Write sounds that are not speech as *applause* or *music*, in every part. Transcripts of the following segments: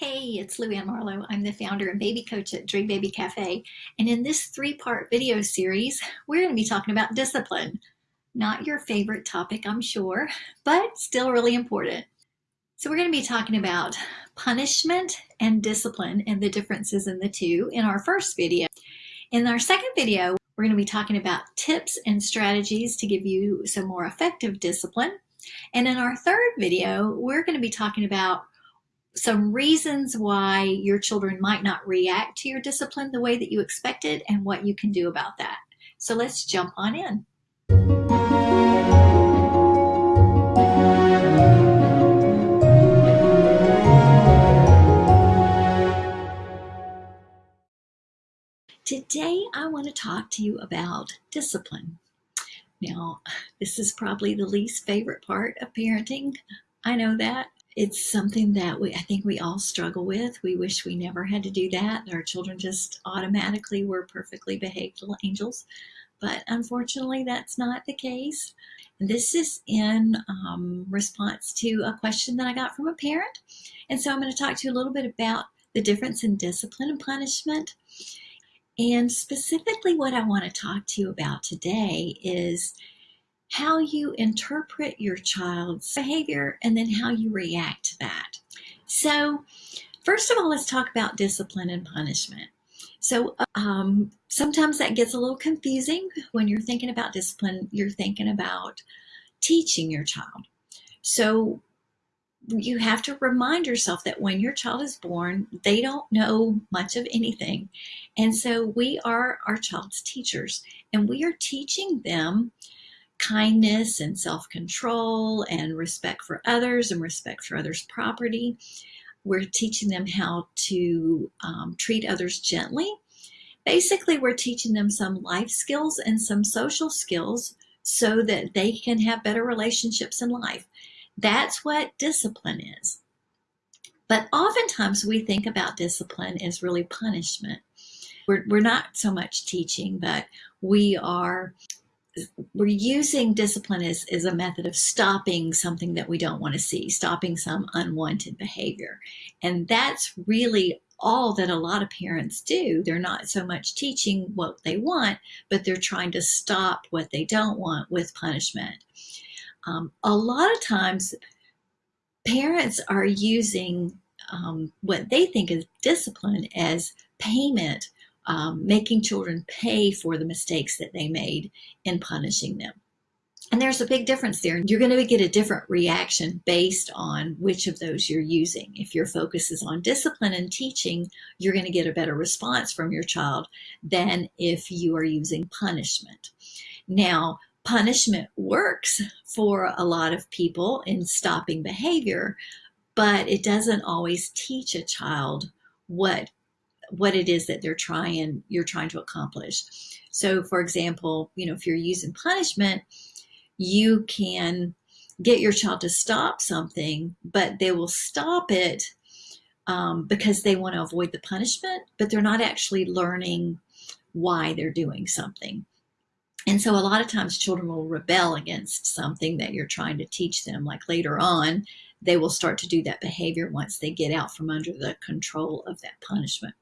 Hey, it's Lou Ann Marlowe. I'm the founder and baby coach at Dream Baby Cafe. And in this three part video series, we're going to be talking about discipline. Not your favorite topic, I'm sure, but still really important. So, we're going to be talking about punishment and discipline and the differences in the two in our first video. In our second video, we're going to be talking about tips and strategies to give you some more effective discipline. And in our third video, we're going to be talking about some reasons why your children might not react to your discipline the way that you expected and what you can do about that. So let's jump on in. Today, I want to talk to you about discipline. Now, this is probably the least favorite part of parenting. I know that it's something that we I think we all struggle with. We wish we never had to do that. Our children just automatically were perfectly behaved little angels. But unfortunately, that's not the case. This is in um, response to a question that I got from a parent. And so I'm going to talk to you a little bit about the difference in discipline and punishment. And specifically, what I want to talk to you about today is how you interpret your child's behavior and then how you react to that. So, first of all, let's talk about discipline and punishment. So, um, sometimes that gets a little confusing when you're thinking about discipline, you're thinking about teaching your child. So, you have to remind yourself that when your child is born, they don't know much of anything. And so, we are our child's teachers, and we are teaching them kindness and self control and respect for others and respect for others' property. We're teaching them how to um, treat others gently. Basically, we're teaching them some life skills and some social skills so that they can have better relationships in life. That's what discipline is. But oftentimes we think about discipline as really punishment. We're, we're not so much teaching, but we are we're using discipline as, as a method of stopping something that we don't want to see, stopping some unwanted behavior. And that's really all that a lot of parents do. They're not so much teaching what they want, but they're trying to stop what they don't want with punishment. Um, a lot of times, parents are using um, what they think is discipline as payment um, making children pay for the mistakes that they made in punishing them. And there's a big difference there. You're going to get a different reaction based on which of those you're using. If your focus is on discipline and teaching, you're going to get a better response from your child than if you are using punishment. Now, punishment works for a lot of people in stopping behavior, but it doesn't always teach a child what what it is that they're trying you're trying to accomplish. So for example you know if you're using punishment you can get your child to stop something but they will stop it um, because they want to avoid the punishment but they're not actually learning why they're doing something. And so a lot of times children will rebel against something that you're trying to teach them like later on they will start to do that behavior once they get out from under the control of that punishment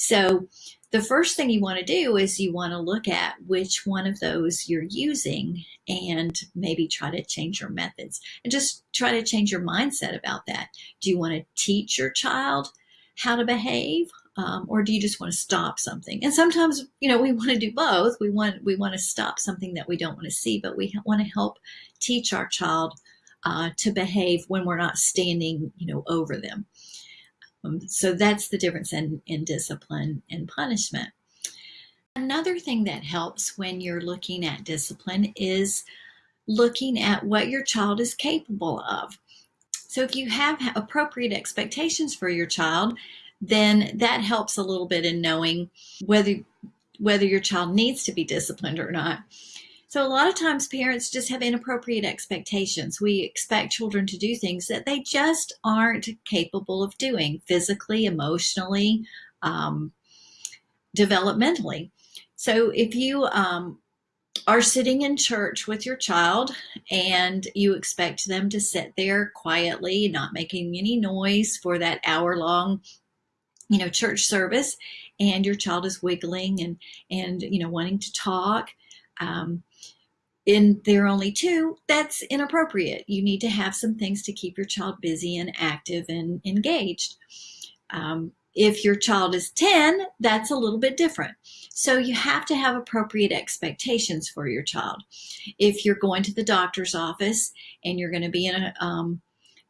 so the first thing you want to do is you want to look at which one of those you're using and maybe try to change your methods and just try to change your mindset about that. Do you want to teach your child how to behave? Um, or do you just want to stop something? And sometimes, you know, we *laughs* want to do both. We want we want to stop something that we don't want to see, but we want to help teach our child uh, to behave when we're not standing, you know, over them. Um, so that's the difference in, in discipline and punishment. Another thing that helps when you're looking at discipline is looking at what your child is capable of. So if you have appropriate expectations for your child, then that helps a little bit in knowing whether whether your child needs to be disciplined or not. So a lot of times parents just have inappropriate expectations. We expect children to do things that they just aren't capable of doing physically, emotionally, um, developmentally. So if you um, are sitting in church with your child and you expect them to sit there quietly, not making any noise for that hour long, you know, church service, and your child is wiggling and and you know wanting to talk. Um, and they're only two, that's inappropriate. You need to have some things to keep your child busy and active and engaged. Um, if your child is 10, that's a little bit different. So you have to have appropriate expectations for your child. If you're going to the doctor's office and you're going to be in a, um,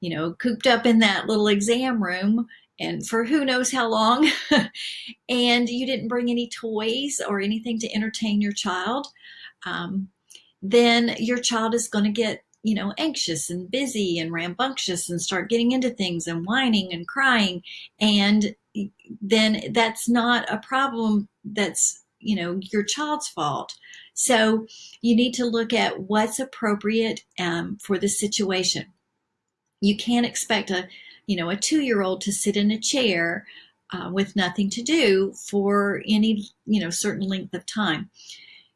you know, cooped up in that little exam room and for who knows how long, *laughs* and you didn't bring any toys or anything to entertain your child, um, then your child is going to get you know, anxious and busy and rambunctious and start getting into things and whining and crying. And then that's not a problem that's, you know, your child's fault. So you need to look at what's appropriate um, for the situation. You can't expect a, you know, a two-year-old to sit in a chair uh, with nothing to do for any, you know, certain length of time.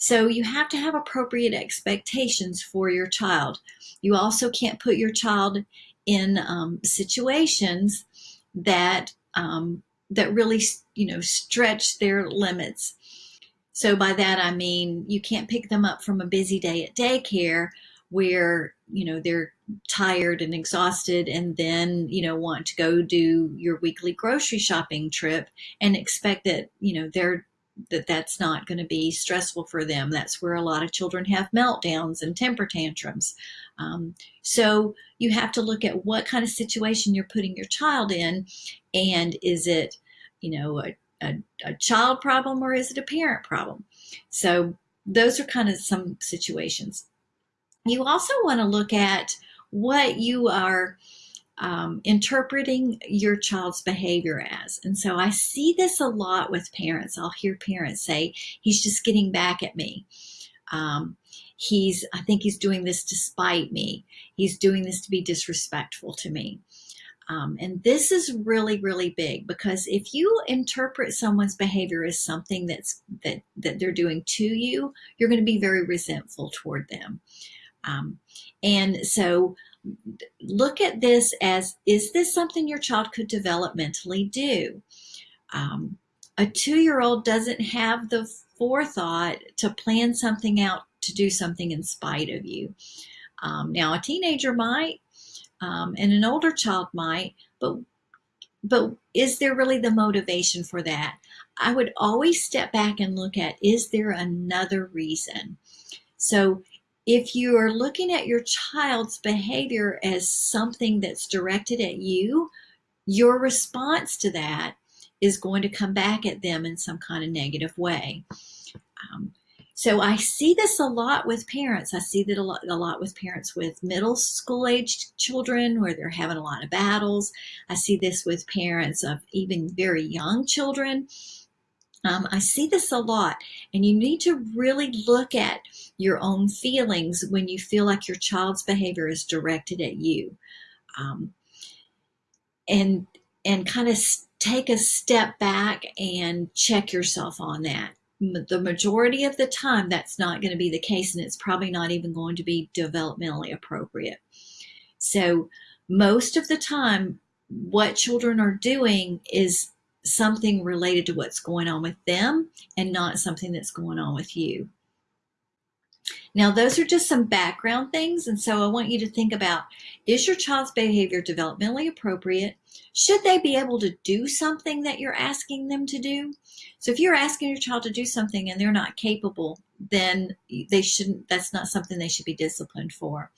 So you have to have appropriate expectations for your child. You also can't put your child in um, situations that um, that really you know stretch their limits. So by that I mean you can't pick them up from a busy day at daycare where you know they're tired and exhausted and then you know want to go do your weekly grocery shopping trip and expect that you know they're that that's not going to be stressful for them. That's where a lot of children have meltdowns and temper tantrums. Um, so you have to look at what kind of situation you're putting your child in, and is it, you know, a, a, a child problem or is it a parent problem? So those are kind of some situations. You also want to look at what you are um, interpreting your child's behavior as. And so I see this a lot with parents. I'll hear parents say, he's just getting back at me. Um, he's, I think he's doing this to spite me. He's doing this to be disrespectful to me. Um, and this is really, really big because if you interpret someone's behavior as something that's that that they're doing to you, you're going to be very resentful toward them. Um, and so look at this as, is this something your child could developmentally do? Um, a two-year-old doesn't have the forethought to plan something out to do something in spite of you. Um, now, a teenager might, um, and an older child might, but but is there really the motivation for that? I would always step back and look at, is there another reason? So if you are looking at your child's behavior as something that's directed at you, your response to that is going to come back at them in some kind of negative way. Um, so I see this a lot with parents. I see that a lot, a lot with parents with middle school aged children where they're having a lot of battles. I see this with parents of even very young children um, I see this a lot, and you need to really look at your own feelings when you feel like your child's behavior is directed at you, um, and and kind of take a step back and check yourself on that. The majority of the time, that's not going to be the case, and it's probably not even going to be developmentally appropriate. So, most of the time, what children are doing is something related to what's going on with them and not something that's going on with you. Now, those are just some background things. And so I want you to think about, is your child's behavior developmentally appropriate? Should they be able to do something that you're asking them to do? So if you're asking your child to do something and they're not capable, then they shouldn't, that's not something they should be disciplined for.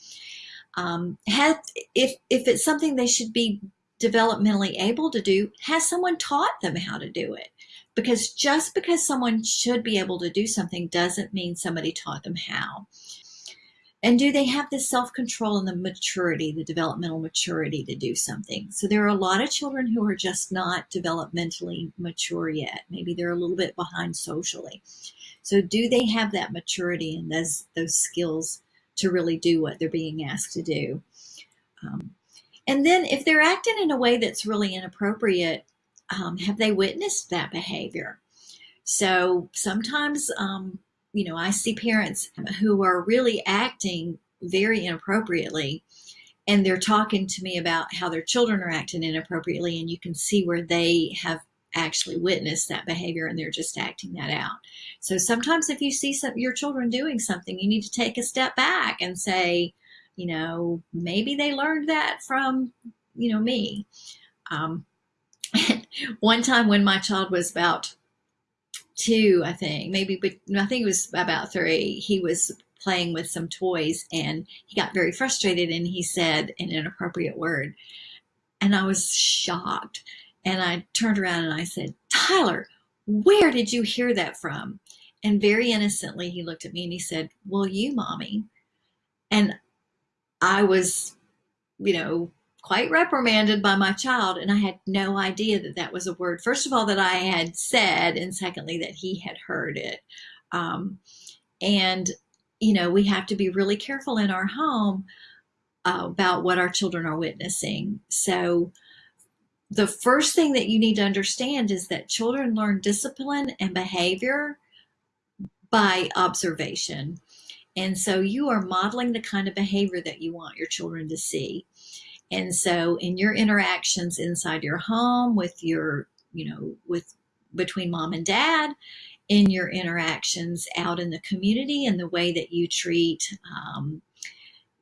Um, have, if, if it's something they should be developmentally able to do, has someone taught them how to do it? Because just because someone should be able to do something doesn't mean somebody taught them how. And do they have the self-control and the maturity, the developmental maturity to do something? So there are a lot of children who are just not developmentally mature yet. Maybe they're a little bit behind socially. So do they have that maturity and those, those skills to really do what they're being asked to do? Um, and then if they're acting in a way that's really inappropriate, um, have they witnessed that behavior? So sometimes um, you know, I see parents who are really acting very inappropriately and they're talking to me about how their children are acting inappropriately and you can see where they have actually witnessed that behavior and they're just acting that out. So sometimes if you see some, your children doing something, you need to take a step back and say, you know, maybe they learned that from, you know, me. Um, *laughs* one time when my child was about two, I think, maybe, but I think it was about three, he was playing with some toys and he got very frustrated and he said an inappropriate word. And I was shocked. And I turned around and I said, Tyler, where did you hear that from? And very innocently, he looked at me and he said, Well, you, mommy. And I was, you know, quite reprimanded by my child. And I had no idea that that was a word, first of all, that I had said, and secondly, that he had heard it. Um, and, you know, we have to be really careful in our home uh, about what our children are witnessing. So, the first thing that you need to understand is that children learn discipline and behavior by observation. And so you are modeling the kind of behavior that you want your children to see. And so in your interactions inside your home with your, you know, with between mom and dad, in your interactions out in the community and the way that you treat um,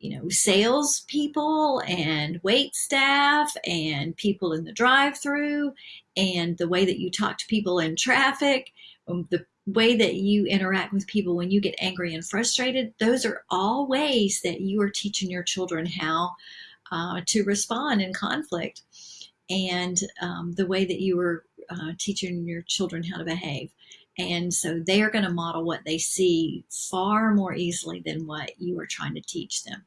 you know, sales people and wait staff and people in the drive through and the way that you talk to people in traffic, um, the way that you interact with people when you get angry and frustrated, those are all ways that you are teaching your children how uh, to respond in conflict and um, the way that you are uh, teaching your children how to behave. And so they are going to model what they see far more easily than what you are trying to teach them.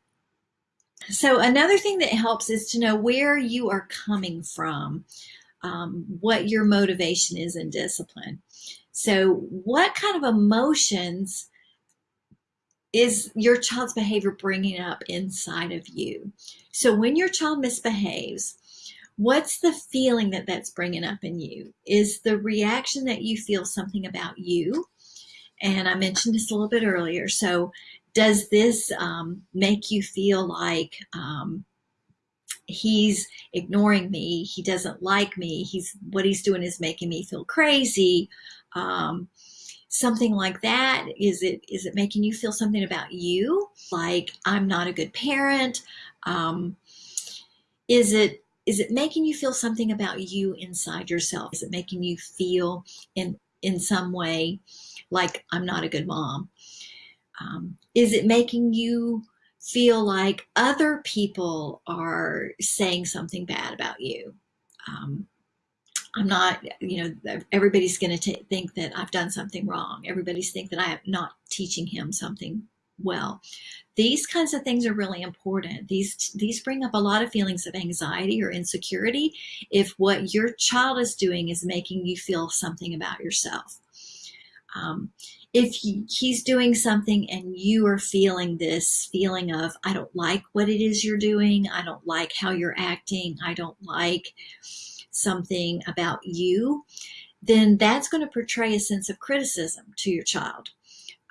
So another thing that helps is to know where you are coming from, um, what your motivation is in discipline. So what kind of emotions is your child's behavior bringing up inside of you? So when your child misbehaves, what's the feeling that that's bringing up in you? Is the reaction that you feel something about you? And I mentioned this a little bit earlier. So does this um, make you feel like um, he's ignoring me he doesn't like me he's what he's doing is making me feel crazy um, something like that? Is it is it making you feel something about you? Like i'm not a good parent. Um, is it is it making you feel something about you inside yourself? Is it making you feel in in some way like i'm not a good mom? Um, is it making you feel like other people are saying something bad about you? Um, I'm not, you know, everybody's going to think that I've done something wrong. Everybody's think that I am not teaching him something well. These kinds of things are really important. These these bring up a lot of feelings of anxiety or insecurity if what your child is doing is making you feel something about yourself. Um, if he's doing something and you are feeling this feeling of, I don't like what it is you're doing, I don't like how you're acting, I don't like something about you, then that's going to portray a sense of criticism to your child.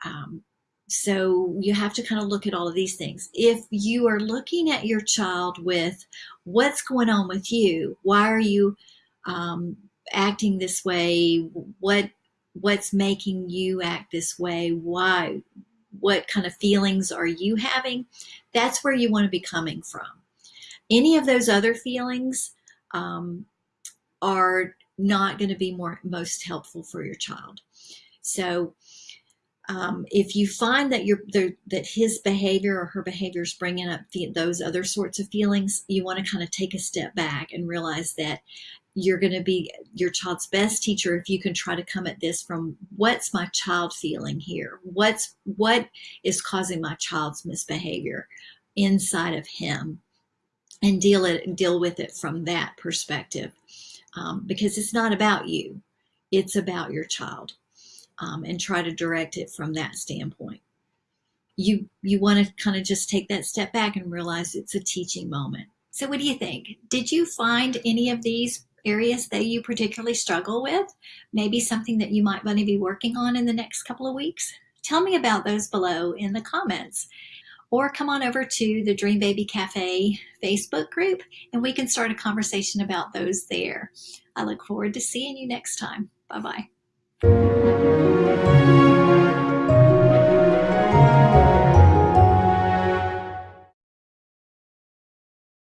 Um, so you have to kind of look at all of these things. If you are looking at your child with what's going on with you, why are you um, acting this way? What what's making you act this way why what kind of feelings are you having that's where you want to be coming from any of those other feelings um, are not going to be more most helpful for your child. So um, if you find that you're that his behavior or her behavior is bringing up those other sorts of feelings you want to kind of take a step back and realize that you're going to be your child's best teacher if you can try to come at this from what's my child feeling here? What's what is causing my child's misbehavior inside of him? and deal it deal with it from that perspective um, because it's not about you. It's about your child um, and try to direct it from that standpoint. You you want to kind of just take that step back and realize it's a teaching moment. So what do you think? Did you find any of these areas that you particularly struggle with, maybe something that you might want to be working on in the next couple of weeks? Tell me about those below in the comments or come on over to the Dream Baby Cafe Facebook group and we can start a conversation about those there. I look forward to seeing you next time. Bye bye.